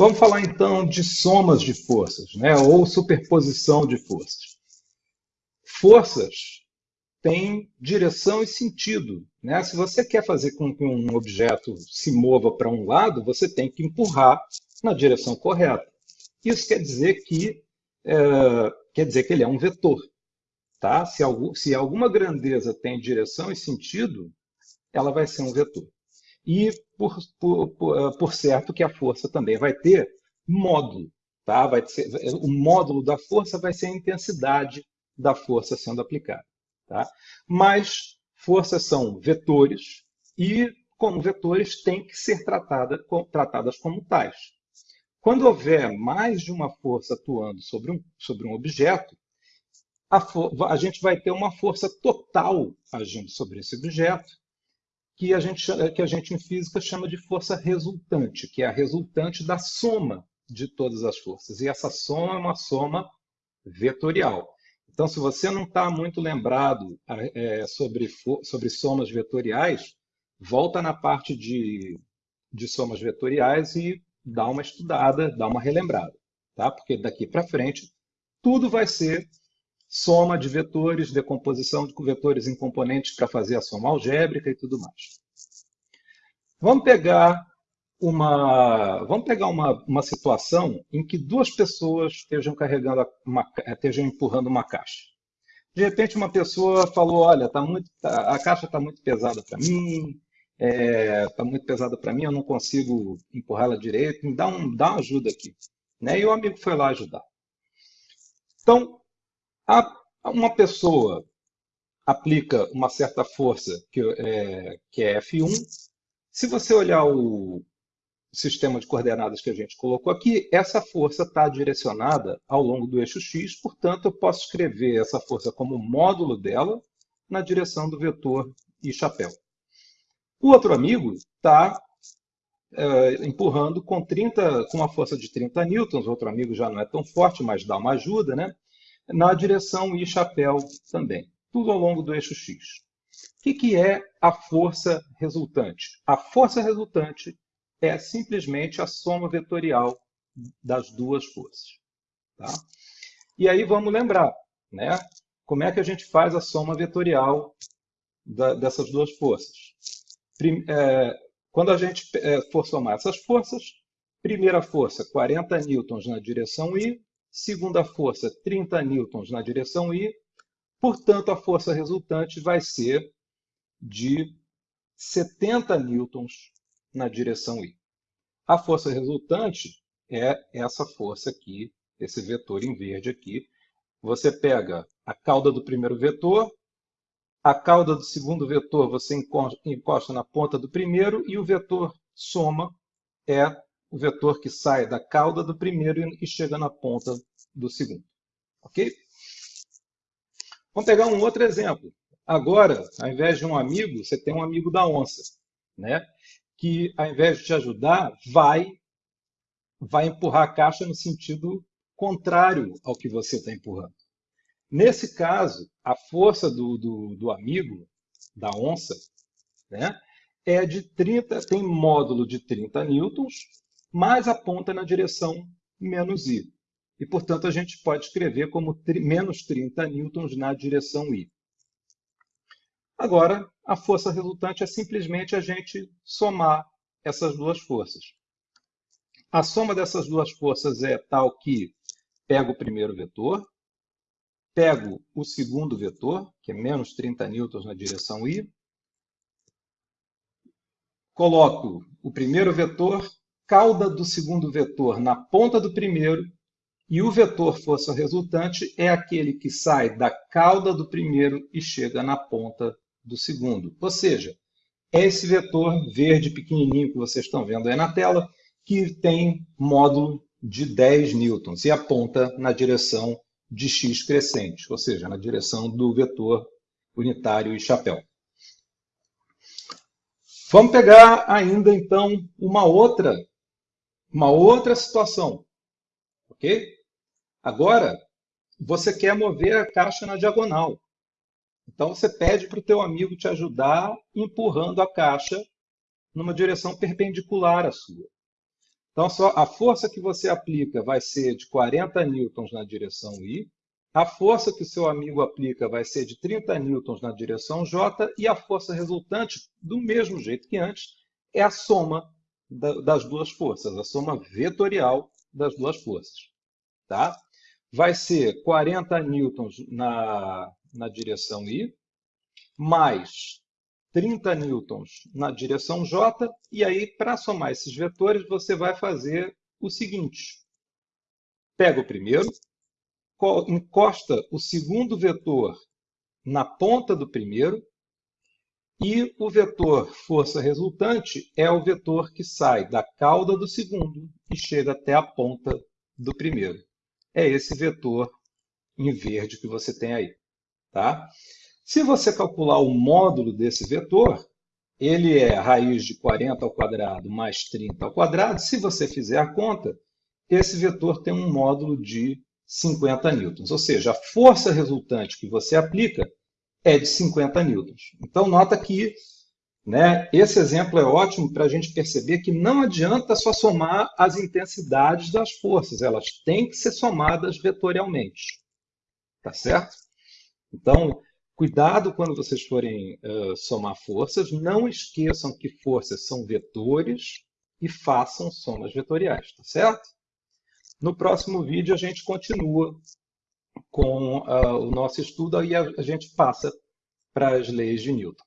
Vamos falar então de somas de forças, né? ou superposição de forças. Forças têm direção e sentido. Né? Se você quer fazer com que um objeto se mova para um lado, você tem que empurrar na direção correta. Isso quer dizer que, é, quer dizer que ele é um vetor. Tá? Se, se alguma grandeza tem direção e sentido, ela vai ser um vetor. E, por, por, por, por certo, que a força também vai ter módulo. Tá? Vai ser, o módulo da força vai ser a intensidade da força sendo aplicada. Tá? Mas forças são vetores e, como vetores, têm que ser tratada, tratadas como tais. Quando houver mais de uma força atuando sobre um, sobre um objeto, a, a gente vai ter uma força total agindo sobre esse objeto, que a, gente, que a gente em física chama de força resultante, que é a resultante da soma de todas as forças. E essa soma é uma soma vetorial. Então, se você não está muito lembrado é, sobre, sobre somas vetoriais, volta na parte de, de somas vetoriais e dá uma estudada, dá uma relembrada. Tá? Porque daqui para frente, tudo vai ser soma de vetores, decomposição de vetores em componentes para fazer a soma algébrica e tudo mais. Vamos pegar uma, vamos pegar uma, uma situação em que duas pessoas estejam carregando uma, estejam empurrando uma caixa. De repente uma pessoa falou, olha, tá muito, tá, a caixa está muito pesada para mim, está é, tá muito pesada para mim, eu não consigo empurrá-la direito, me dá, um, dá uma ajuda aqui. Né? E o amigo foi lá ajudar. Então, uma pessoa aplica uma certa força, que é, que é F1. Se você olhar o sistema de coordenadas que a gente colocou aqui, essa força está direcionada ao longo do eixo x, portanto, eu posso escrever essa força como módulo dela na direção do vetor e chapéu. O outro amigo está é, empurrando com, 30, com uma força de 30 newtons, o outro amigo já não é tão forte, mas dá uma ajuda, né? Na direção I chapéu também, tudo ao longo do eixo X. O que, que é a força resultante? A força resultante é simplesmente a soma vetorial das duas forças. Tá? E aí vamos lembrar, né? como é que a gente faz a soma vetorial da, dessas duas forças? É, quando a gente é, for somar essas forças, primeira força 40 newtons na direção I, segunda força 30 newtons na direção I, portanto a força resultante vai ser de 70 newtons na direção I. A força resultante é essa força aqui, esse vetor em verde aqui. Você pega a cauda do primeiro vetor, a cauda do segundo vetor você encosta na ponta do primeiro e o vetor soma é o vetor que sai da cauda do primeiro e chega na ponta do segundo. Ok? Vamos pegar um outro exemplo. Agora, ao invés de um amigo, você tem um amigo da onça, né? que ao invés de te ajudar, vai, vai empurrar a caixa no sentido contrário ao que você está empurrando. Nesse caso, a força do, do, do amigo, da onça, né, é de 30, tem módulo de 30 newtons, mais aponta na direção menos I. E, portanto, a gente pode escrever como menos 30 newtons na direção I. Agora, a força resultante é simplesmente a gente somar essas duas forças. A soma dessas duas forças é tal que pego o primeiro vetor, pego o segundo vetor, que é menos 30 newtons na direção I, coloco o primeiro vetor cauda do segundo vetor na ponta do primeiro e o vetor força resultante é aquele que sai da cauda do primeiro e chega na ponta do segundo. Ou seja, é esse vetor verde pequenininho que vocês estão vendo aí na tela, que tem módulo de 10 newtons e aponta na direção de x crescente, ou seja, na direção do vetor unitário e chapéu. Vamos pegar ainda, então, uma outra uma outra situação. Ok? Agora, você quer mover a caixa na diagonal. Então, você pede para o teu amigo te ajudar empurrando a caixa numa direção perpendicular à sua. Então, só a força que você aplica vai ser de 40 newtons na direção I, a força que o seu amigo aplica vai ser de 30 newtons na direção J, e a força resultante, do mesmo jeito que antes, é a soma das duas forças, a soma vetorial das duas forças. Tá? Vai ser 40 newtons na, na direção I, mais 30 newtons na direção J, e aí, para somar esses vetores, você vai fazer o seguinte. Pega o primeiro, encosta o segundo vetor na ponta do primeiro, e o vetor força resultante é o vetor que sai da cauda do segundo e chega até a ponta do primeiro. É esse vetor em verde que você tem aí. Tá? Se você calcular o módulo desse vetor, ele é raiz de 40 ao quadrado mais 30 ao quadrado. Se você fizer a conta, esse vetor tem um módulo de 50 newtons. Ou seja, a força resultante que você aplica é de 50 newtons. Então, nota que né, esse exemplo é ótimo para a gente perceber que não adianta só somar as intensidades das forças, elas têm que ser somadas vetorialmente. Tá certo? Então, cuidado quando vocês forem uh, somar forças, não esqueçam que forças são vetores e façam somas vetoriais, tá certo? No próximo vídeo a gente continua com uh, o nosso estudo e a, a gente passa para as leis de Newton.